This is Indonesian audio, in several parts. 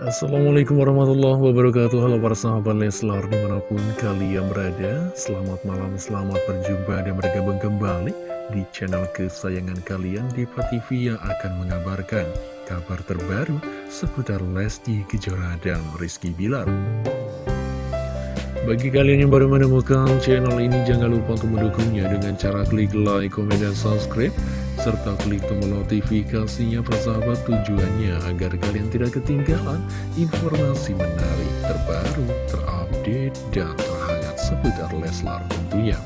Assalamualaikum warahmatullahi wabarakatuh. Halo para sahabat Leslar di mana pun kalian berada. Selamat malam, selamat berjumpa dan bergabung kembali Di channel kesayangan kalian di TV yang akan mengabarkan Kabar terbaru seputar Lesti Kejora dan Rizky Bilar bagi kalian yang baru menemukan channel ini, jangan lupa untuk mendukungnya dengan cara klik like, komen, dan subscribe serta klik tombol notifikasinya persahabat tujuannya agar kalian tidak ketinggalan informasi menarik terbaru, terupdate, dan terhangat seputar Leslar tentunya.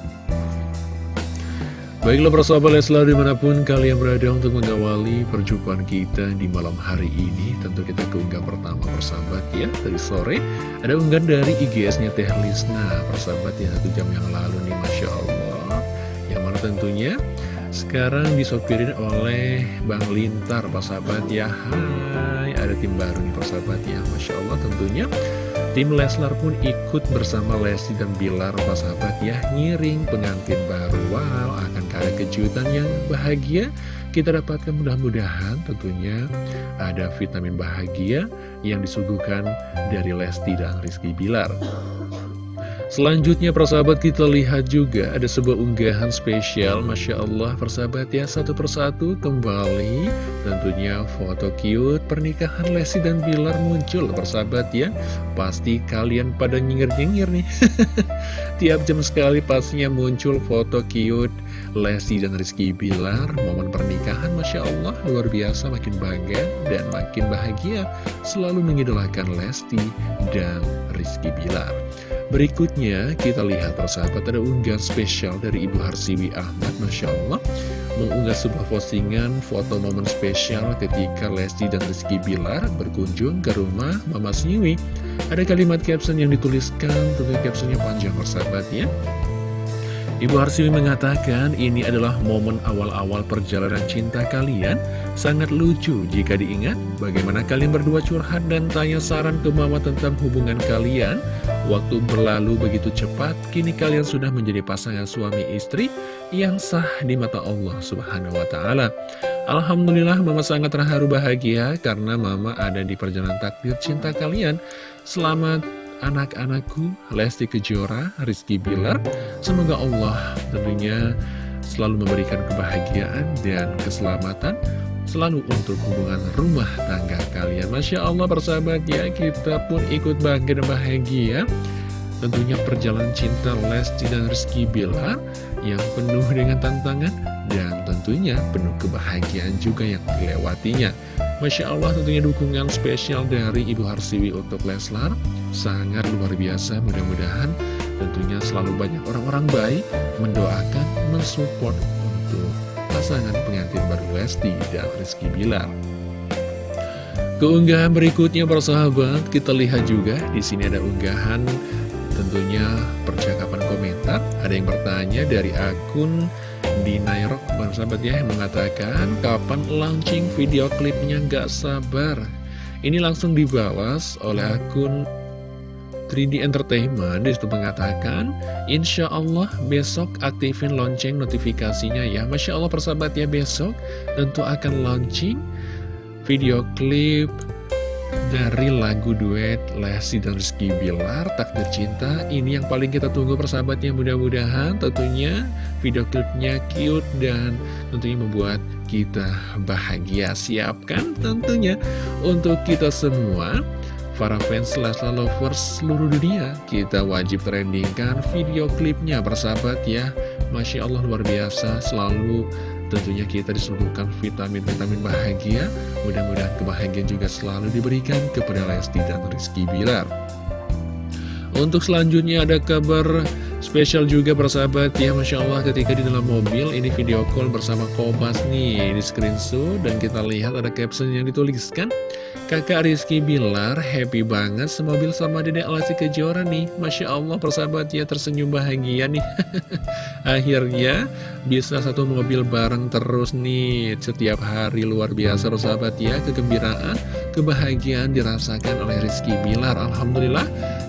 Baiklah persahabat Leslar di mana pun kalian berada untuk mengawali perjumpaan kita di malam hari ini Tentu kita keunggah pertama persahabat ya Dari sore ada unggahan dari IGS-nya Teh Lisna Persahabat ya satu jam yang lalu nih Masya Allah. Yang mana tentunya sekarang disopirin oleh Bang Lintar, Pak Sahabat. Ya Hai, ada tim baru nih Pak Sahabat. Ya Masya Allah tentunya Tim Leslar pun ikut bersama Lesti dan Bilar Pak Sahabat. Ya Ngiring pengantin baru. Wow, akan ada kejutan yang bahagia. Kita dapatkan mudah-mudahan tentunya ada vitamin bahagia Yang disuguhkan dari Lesti dan Rizky Bilar Selanjutnya persahabat kita lihat juga ada sebuah unggahan spesial. Masya Allah persahabat ya. Satu persatu kembali. Tentunya foto cute pernikahan Lesti dan Bilar muncul persahabat ya. Pasti kalian pada nyengir-nyengir nih. Tiap jam sekali pastinya muncul foto cute Lesti dan Rizky Bilar. Momen pernikahan Masya Allah luar biasa makin bangga dan makin bahagia Selalu mengidolakan Lesti dan Rizky Bilar Berikutnya kita lihat persahabat ada unggahan spesial dari Ibu Harsiwi Ahmad Masya Allah Mengunggah sebuah postingan foto momen spesial ketika Lesti dan Rizky Bilar berkunjung ke rumah Mama Siwi. Ada kalimat caption yang dituliskan, tentu captionnya panjang persahabat ya. Ibu Harsiwi mengatakan ini adalah momen awal-awal perjalanan cinta kalian. Sangat lucu jika diingat bagaimana kalian berdua curhat dan tanya saran ke mama tentang hubungan kalian Waktu berlalu begitu cepat, kini kalian sudah menjadi pasangan suami istri yang sah di mata Allah Subhanahu wa Ta'ala. Alhamdulillah, Mama sangat terharu bahagia karena Mama ada di perjalanan takdir cinta kalian. Selamat anak-anakku Lesti Kejora, Rizky Bilar Semoga Allah tentunya selalu memberikan kebahagiaan dan keselamatan Selalu untuk hubungan rumah tangga kalian. Masya Allah persahabat ya kita pun ikut bangga dan bahagia. Tentunya perjalanan cinta Lesti dan Rizky Bilar Yang penuh dengan tantangan Dan tentunya penuh kebahagiaan juga yang dilewatinya. Masya Allah tentunya dukungan spesial dari Ibu Harsiwi untuk Leslar Sangat luar biasa. Mudah-mudahan tentunya selalu banyak orang-orang baik Mendoakan, mensupport untuk pasangan pengantin baru Lesti dan Rizky Bilar. Keunggahan berikutnya para sahabat kita lihat juga di sini ada unggahan tentunya percakapan komentar. Ada yang bertanya dari akun di Nairok sahabat ya yang mengatakan kapan launching video klipnya nggak sabar? Ini langsung dibalas oleh akun 3D Entertainment di situ mengatakan Insya Allah besok aktifin lonceng notifikasinya ya. Masya Allah persahabat ya besok tentu akan launching video klip dari lagu duet Lesti dan Rizky Bilar Takdir Cinta. Ini yang paling kita tunggu persahabatnya mudah-mudahan tentunya video klipnya cute dan tentunya membuat kita bahagia. Siapkan tentunya untuk kita semua para fans Leslar Lovers seluruh dunia kita wajib trendingkan video klipnya persahabat ya. Masya Allah luar biasa selalu. Tentunya kita disuguhkan vitamin-vitamin bahagia. Mudah-mudahan kebahagiaan juga selalu diberikan kepada Lesti dan Rizky Bilar. Untuk selanjutnya ada kabar spesial juga persahabat ya. Masya Allah ketika di dalam mobil ini video call bersama Kobas nih. Di screenshot dan kita lihat ada caption yang dituliskan Kakak Rizky Bilar happy banget semobil sama Dedek Lesti Kejora nih. Masya Allah persahabat ya tersenyum bahagia nih. Akhirnya bisa satu mobil bareng terus nih. Setiap hari luar biasa persahabat ya. Kegembiraan, kebahagiaan dirasakan oleh Rizky Bilar. Alhamdulillah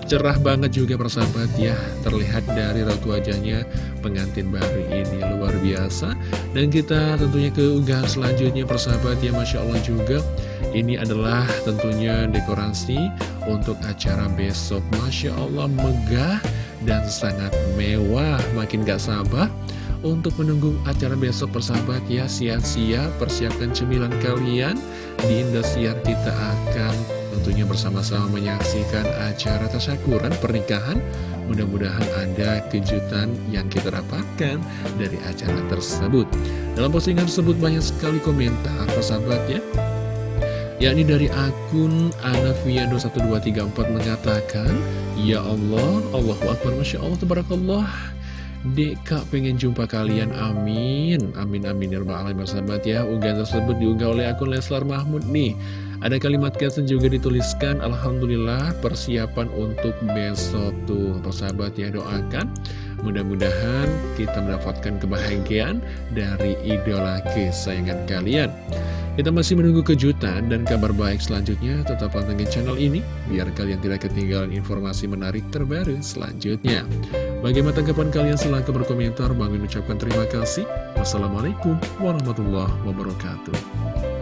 Cerah banget juga persahabat ya. Terlihat dari raut wajahnya pengantin baru ini Luar biasa. Dan kita tentunya ke unggahan selanjutnya persahabat ya. Masya Allah juga Ini adalah tentunya dekorasi untuk acara besok Masya Allah megah dan sangat mewah Makin gak sabar untuk menunggu acara besok persahabat ya Sia-sia persiapkan cemilan kalian Di Indosiar kita akan tentunya bersama-sama menyaksikan acara tasyakuran pernikahan. Mudah-mudahan ada kejutan yang kita dapatkan dari acara tersebut. Dalam postingan tersebut banyak sekali komentar, persahabat ya. Yakni dari akun Anafiado1234 mengatakan, Ya Allah, Allahu Akbar, Masya Allah, Tabarakallah. Deka pengen jumpa kalian, amin. Amin, amin, ya Rabbal Alamin, sahabat ya Unggahan tersebut diunggah oleh akun Leslar Mahmud nih. Ada kalimat caption juga dituliskan Alhamdulillah persiapan untuk besok tuh. Persahabat ya doakan Mudah-mudahan kita mendapatkan kebahagiaan dari idola kesayangan kalian. Kita masih menunggu kejutan dan kabar baik selanjutnya. Tetap pantengin channel ini Biar kalian tidak ketinggalan informasi menarik terbaru selanjutnya. Bagaimana tanggapan kalian? Silahkan berkomentar. Bang ucapkan terima kasih. Wassalamualaikum warahmatullahi wabarakatuh